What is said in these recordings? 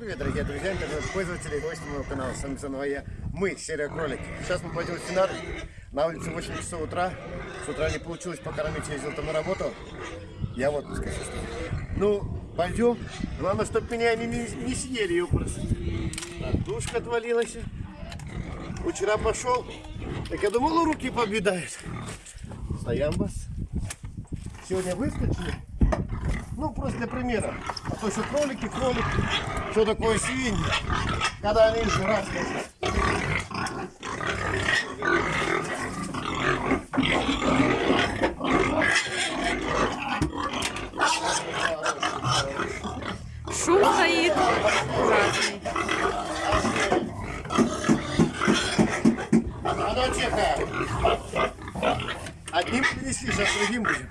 привет, дорогие друзья, интернет-пользователи и гости моего канала. С вами заново я, мы, серия кролики. Сейчас мы пойдем в Финар. На улице 8 часов утра. С утра не получилось покормить, я ездил там на работу. Я вот отпуск Ну, пойдем. Главное, чтобы меня не, не, съели, просто. Душка отвалилась. Вчера пошел, так я думал, руки победают. Стоям вас. Сегодня выскочили. Ну, просто для примера. А то что кролики, кролики. Что такое свиньи? Когда они еще раз Шум стоит ужасный. А ну, тихо. Одним принесли, сейчас другим будем.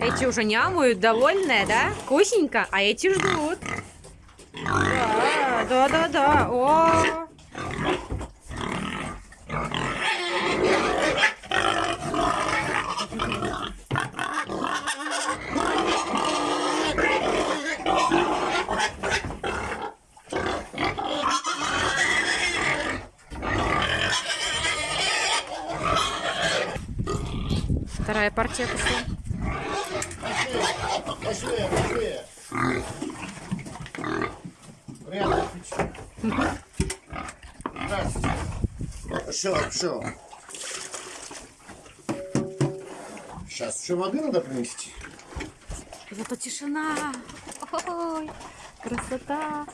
Эти уже нямают, довольные, да? Вкусненько, а эти ждут. Да, да, да. О, вторая партия пошла. Пошли. Приятного аппетита. Здравствуйте. Все, все. Сейчас еще воды надо принести. Зато тишина. Ой, красота.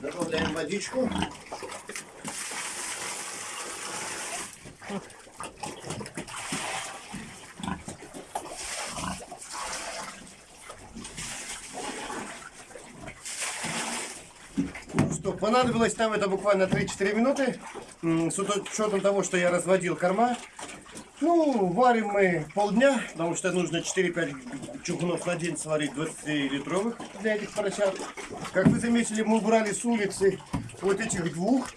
Добавляем водичку. Что, понадобилось нам это буквально 3-4 минуты. С учетом того, что я разводил корма. Ну, варим мы полдня, потому что нужно 4-5 чугунов на день сварить 20-литровых для этих поросят. Как вы заметили, мы убрали с улицы вот этих двух.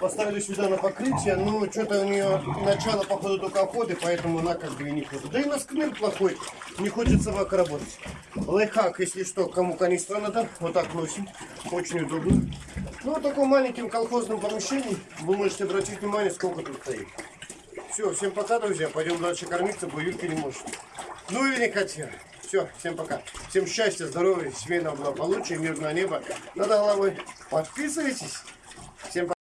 Поставили сюда на покрытие, но что-то у нее начало, походу, только охоты, поэтому она как бы и не ходит. Да и у нас кныр плохой, не хочет собака работать. Лайфхак, если что, кому канистра надо, вот так носим, очень удобно. Ну, в таком маленьком колхозном помещении вы можете обратить внимание, сколько тут стоит. Все, всем пока, друзья. Пойдем дальше кормиться, бо Юлька не может. Ну или не хотел. Все, всем пока. Всем счастья, здоровья, семейного благополучия, мирного неба над головой. Подписывайтесь. Всем пока.